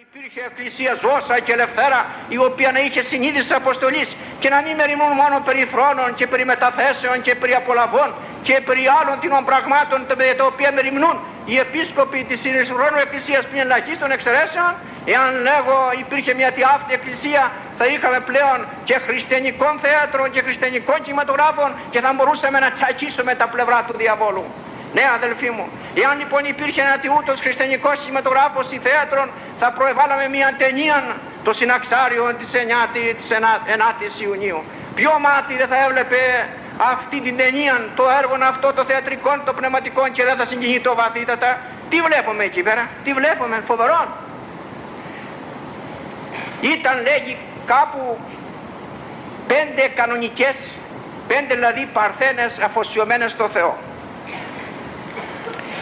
υπήρχε εκκλησία ζώσα και ελευθέρα η οποία να είχε συνείδηση της αποστολής και να μην μεριμνούν μόνο περί θρόνων και περί μεταθέσεων και περί απολαβών και περί άλλων τινών πραγμάτων τα οποία μεριμνούν οι επίσκοποι της Συνεισχρόνου Εκκλησίας πριν ελαχίστων εξαιρέσεων εάν λέγω υπήρχε μια αυτή εκκλησία θα είχαμε πλέον και χριστιανικών θέατρων και χριστιανικών κινηματογράφων και θα μπορούσαμε να τσακίσουμε τα πλευρά του διαβόλου. Ναι αδελφοί μου, εάν λοιπόν υπήρχε ένα τιούτος χριστιανικός κινηματογράφος ή θέατρον θα προεβάλαμε μια ταινία το συναξάριο της 9ης Ιουνίου. Ποιο μάτι δεν θα έβλεπε αυτή την ταινία, το έργο αυτό, το θεατρικό, το πνευματικό και δεν θα συγκινητώ βαθύτατα. Τι βλέπουμε εκεί πέρα, τι βλέπουμε, φοβερό. Ήταν λέγει κάπου πέντε κανονικές, πέντε δηλαδή παρθένες αφοσιωμένες στο Θεό.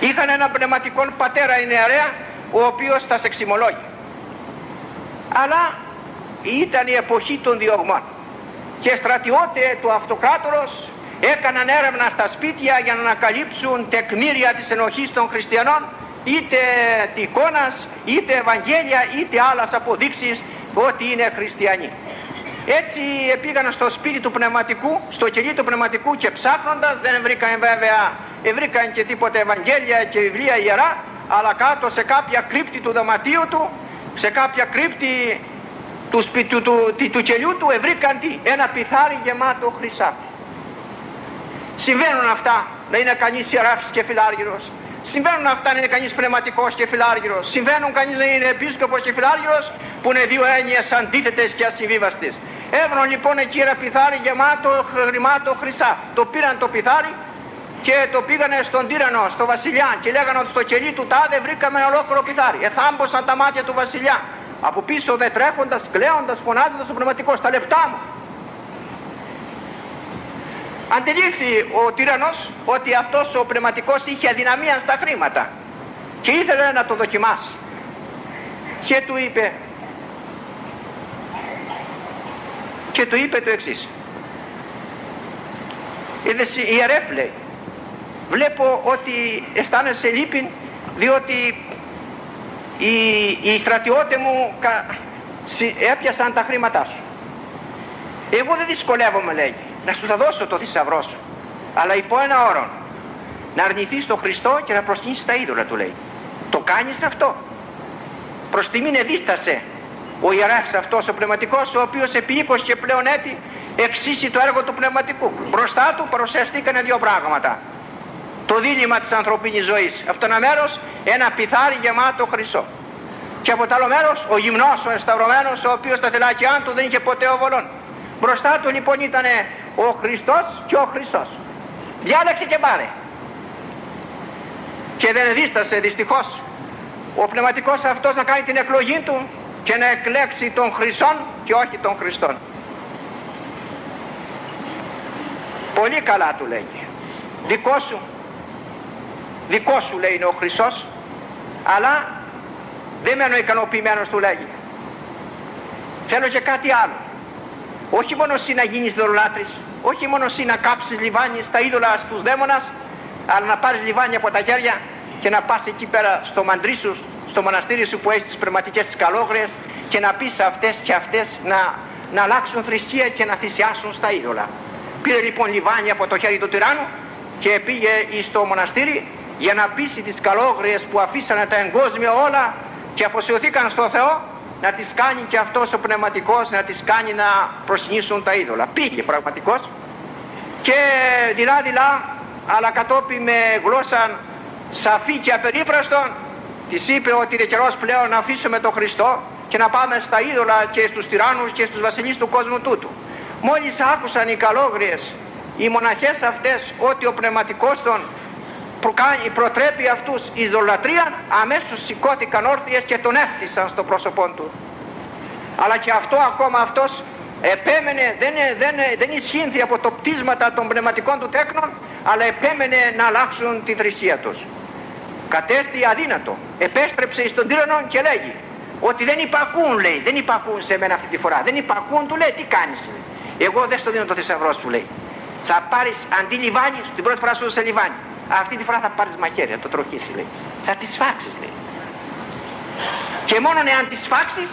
Είχαν ένα πνευματικό πατέρα η νεαρέα ο οποίος τα εξημολόγει. Αλλά ήταν η εποχή των διωγμών και στρατιώτες του αυτοκράτορος έκαναν έρευνα στα σπίτια για να ανακαλύψουν τεκμήρια της ενοχής των χριστιανών είτε εικόνας, είτε Ευαγγέλια, είτε άλλες αποδείξεις ότι είναι χριστιανοί. Έτσι πήγαν στο σπίτι του πνευματικού, στο κελί του πνευματικού και ψάχνοντας δεν βρήκαν βέβαια, βρήκαν και τίποτα Ευαγγέλια και βιβλία ιερά, αλλά κάτω σε κάποια κρύπτη του δωματίου του, σε κάποια κρύπτη του, σπιτου, του, του, του κελιού του βρήκαν τι, ένα πιθάρι γεμάτο χρυσάφι. Συμβαίνουν αυτά να είναι κανείς ιεράφης και φιλάργυρος. Συμβαίνουν αυτά να είναι κανείς πνευματικός και φιλάργυρος. Συμβαίνουν κανείς να είναι επίσκοπος και φιλάργυρος που είναι δύο έννοιες αντίθετες και ασυμβίβαστες. Έβρον λοιπόν εκεί ένα πιθάρι γεμάτο χρημάτο χρυσά. Το πήραν το πιθάρι και το πήγανε στον τύρανο, στο βασιλιά και λέγανε ότι στο κελί του τάδε βρήκαμε ένα ολόκληρο πιθάρι. Εθάμποσαν τα μάτια του βασιλιά. Από πίσω δε τρέχοντας, κλαίοντας, φωνάζοντας ο πνευματικός, τα λεφτά μου. Αντιλήφθη ο τύρανος ότι αυτός ο πνευματικός είχε αδυναμία στα χρήματα και ήθελε να το δοκιμάσει. Και του είπε, και του είπε το εξής. Είδες ιερεύ λέει, βλέπω ότι αισθάνεσαι λύπη διότι οι, οι στρατιώτες μου έπιασαν τα χρήματά σου. Εγώ δεν δυσκολεύομαι λέει, να σου θα δώσω το θησαυρό σου, αλλά υπό ένα όρο, να αρνηθείς τον Χριστό και να προσκυνήσεις τα είδωλα του λέει. Το κάνεις αυτό. Προς τιμήν εδίστασε ο ιεράρχης αυτός ο πνευματικός ο οποίος επί 20 και πλέον έτη εξήσει το έργο του πνευματικού. Μπροστά του παρουσιαστήκανε δύο πράγματα. Το δίλημα της ανθρωπίνης ζωής. Αυτό ένα μέρος ένα πιθάρι γεμάτο χρυσό. Και από το άλλο μέρος ο γυμνός, ο εσταυρωμένος ο οποίος στα θελάκια του δεν είχε ποτέ οβολόν. Μπροστά του λοιπόν ήταν ο Χριστός και ο Χριστός. Διάλεξε και πάρε. Και δεν δίστασε δυστυχώς ο πνευματικός αυτός να κάνει την εκλογή του και να εκλέξει τον Χρυσόν και όχι τον Χριστόν. Πολύ καλά του λέγει. Δικό σου. Δικό σου λέει είναι ο Χρυσός. Αλλά δεν μένω ικανοποιημένος του λέγει. Θέλω και κάτι άλλο. Όχι μόνο εσύ να γίνεις δωρολάτρης. Όχι μόνο εσύ να κάψεις λιβάνι στα είδωλα στους δαίμονας. Αλλά να πάρεις λιβάνι από τα χέρια και να πας εκεί πέρα στο μαντρί σου στο μοναστήρι σου που έχεις τις πνευματικές της καλόγριες και να πεις αυτές και αυτές να, να αλλάξουν θρησκεία και να θυσιάσουν στα είδωλα. Πήρε λοιπόν λιβάνι από το χέρι του τυράννου και πήγε στο μοναστήρι για να πείσει τις καλόγριες που αφήσανε τα εγκόσμια όλα και αφοσιωθήκαν στο Θεό να τις κάνει και αυτός ο πνευματικός να τις κάνει να προσυνήσουν τα είδωλα. Πήγε πραγματικός και δειλά δειλά αλλά κατόπιν με γλώσσα σαφή και απερίφραστον της είπε ότι είναι καιρός πλέον να αφήσουμε τον Χριστό και να πάμε στα είδωλα και στους τυράννους και στους βασιλείς του κόσμου τούτου. Μόλις άκουσαν οι καλόγριες, οι μοναχές αυτές ότι ο πνευματικός των προτρέπει αυτούς ειδωλατρία, αμέσως σηκώθηκαν όρθιες και τον έφτισαν στο πρόσωπό του. Αλλά και αυτό ακόμα αυτός επέμενε, δεν, δεν, δεν ισχύνθη από το πτήσματα των πνευματικών του τέκνων, αλλά επέμενε να αλλάξουν τη θρησκεία τους κατέστη αδύνατο. Επέστρεψε στον τύρανο και λέγει ότι δεν υπακούν λέει, δεν υπακούν σε μένα αυτή τη φορά. Δεν υπακούν, του λέει τι κάνεις. Εγώ δεν στο δίνω το θησαυρό σου λέει. Θα πάρεις αντί λιβάνι, την πρώτη φορά σου σε λιβάνι. Αυτή τη φορά θα πάρεις μαχαίρι, θα το τροχίσει λέει. Θα τις φάξεις λέει. και μόνο εάν τις φάξεις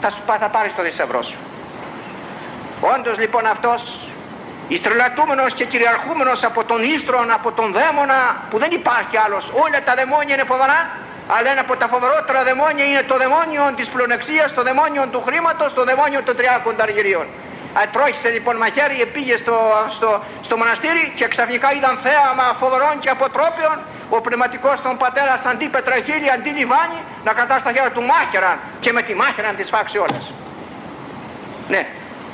θα, σου, θα πάρεις το θησαυρό σου όντως λοιπόν αυτός ιστρελατούμενος και κυριαρχούμενος από τον ίστρον, από τον δαίμονα που δεν υπάρχει άλλος όλα τα δαιμόνια είναι φοβερά αλλά ένα από τα φοβερότερα δαιμόνια είναι το δαιμόνιο της πλονεξίας, το δαιμόνιο του χρήματος, το δαιμόνιο των τριάκων ταργυρίων. Ατρόχησε λοιπόν μαχαίρι, πήγε στο, στο, στο μοναστήρι και ξαφνικά είδαν θέαμα φοβερών και αποτρόπιων ο πνευματικός των πατέρας αντί πετραχίλι, αντί λιβάνι να κρατάς στα χέρια του μάχαιραν και με τη μάχαιραν τις φάξει όλες. Ναι,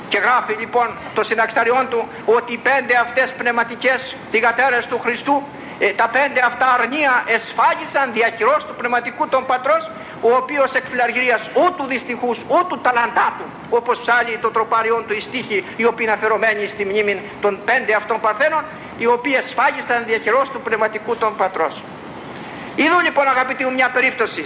και γράφει λοιπόν το συνταξταριόν του ότι οι πέντε αυτές πνευματικές θυγατέρες του Χριστού ε, τα πέντε αυτά αρνία εσφάγισαν διακυρός του πνευματικού των πατρός ο οποίος εκ φιλαργυρίας ούτου δυστυχούς ούτου ταλαντάτου όπως ψάλλει το τροπάριον του η στίχη οι οποίοι είναι αφαιρωμένοι στη μνήμη των πέντε αυτών παρθένων οι οποίοι εσφάγισαν διακυρός του πνευματικού των πατρός. Είδω λοιπόν αγαπητοί μου μια περίπτωση,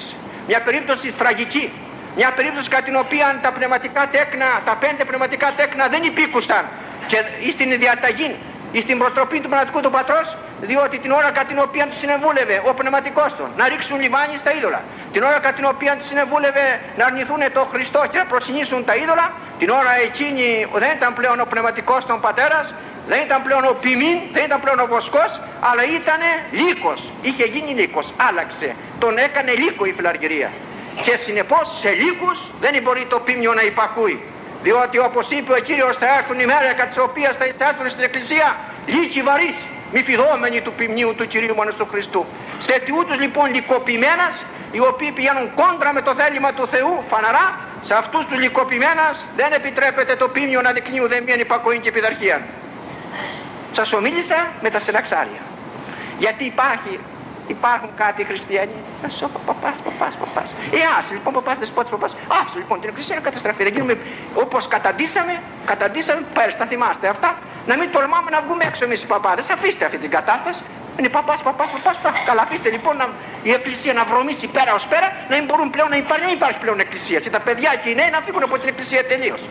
μια περίπτωση τραγική, μια περίπτωση κατά την οποία τα πνευματικά τέκνα, τα πέντε πνευματικά τέκνα δεν υπήκουσαν και στην διαταγή στην προτροπή του πνευματικού του πατρός διότι την ώρα κατά την οποία του συνεβούλευε ο πνευματικός του να ρίξουν λιμάνι στα είδωλα την ώρα κατά την οποία του συνεβούλευε να αρνηθούν το Χριστό και να προσυνήσουν τα είδωλα την ώρα εκείνη δεν ήταν πλέον ο πνευματικός των πατέρας δεν ήταν πλέον ο ποιμήν, δεν ήταν πλέον ο βοσκός αλλά ήταν λύκος, είχε γίνει λύκος, άλλαξε. Τον έκανε λύκο η φιλαργυρία. Και συνεπώς σε λύκους δεν μπορεί το ποιμνιο να υπακούει διότι όπως είπε ο Κύριος θα έρθουν η μέρα κατά της οποίας θα έρθουν στην Εκκλησία λύκοι βαρύς μη φιδόμενοι του ποιμνίου του Κυρίου μας του Χριστού. Σε τιούτους λοιπόν λυκοποιημένας οι οποίοι πηγαίνουν κόντρα με το θέλημα του Θεού φαναρά σε αυτούς τους λυκοποιημένας δεν επιτρέπεται το ποιμνιο να δεικνύουν δεν μία υπακοή και πειθαρχία. Σας ομίλησα με τα σελαξάρια. Γιατί υπάρχει Υπάρχουν κάτι χριστιανοί. Α σου παπάς, παπάς, παπάς. Ε, άσε λοιπόν παπάς, δεσπότη παπάς. Άσε λοιπόν την εκκλησία είναι καταστραφή. Δεν γίνουμε όπως καταντήσαμε, καταντήσαμε πέρυσι, τα θυμάστε αυτά. Να μην τολμάμε να βγούμε έξω εμείς οι παπάδες. Αφήστε αυτή την κατάσταση. Είναι παπάς, παπάς, παπάς. Καλά, αφήστε λοιπόν να, η εκκλησία να βρωμίσει πέρα ως πέρα, να μην μπορούν πλέον να υπάρχει, δεν υπάρχει πλέον εκκλησία. Και τα παιδιά και οι νέοι να φύγουν από την εκκλησία τελείως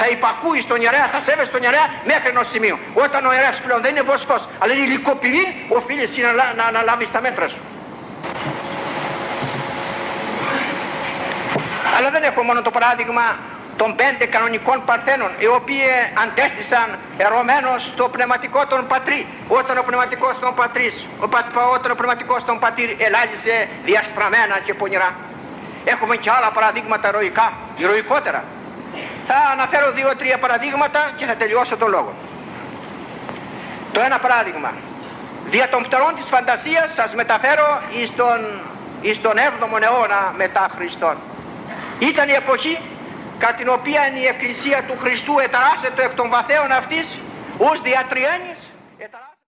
θα υπακούεις στον ιερέα, θα σέβεσαι στον ιερέα μέχρι ενός σημείου. Όταν ο ιερέας πλέον δεν είναι βοσκός, αλλά είναι υλικοπηρή, οφείλεις να, να, να αναλάβεις τα μέτρα σου. Αλλά δεν έχω μόνο το παράδειγμα των πέντε κανονικών παρθένων οι οποίοι αντέστησαν ερωμένος στο πνευματικό των πατρί όταν ο πνευματικός των πατρίς ο, όταν ο πνευματικός των πατήρ ελάγησε διαστραμμένα και πονηρά έχουμε και άλλα παραδείγματα ηρωικά, ηρωικότερα θα αναφέρω δύο-τρία παραδείγματα και θα τελειώσω το λόγο. Το ένα παράδειγμα. Δια των φτερών της φαντασίας σας μεταφέρω εις τον, εις τον 7ο αιώνα μετά Χριστόν. Ήταν η εποχή κατά την οποία η Εκκλησία του Χριστού εταράσσεται εκ των βαθέων αυτής ως διατριένης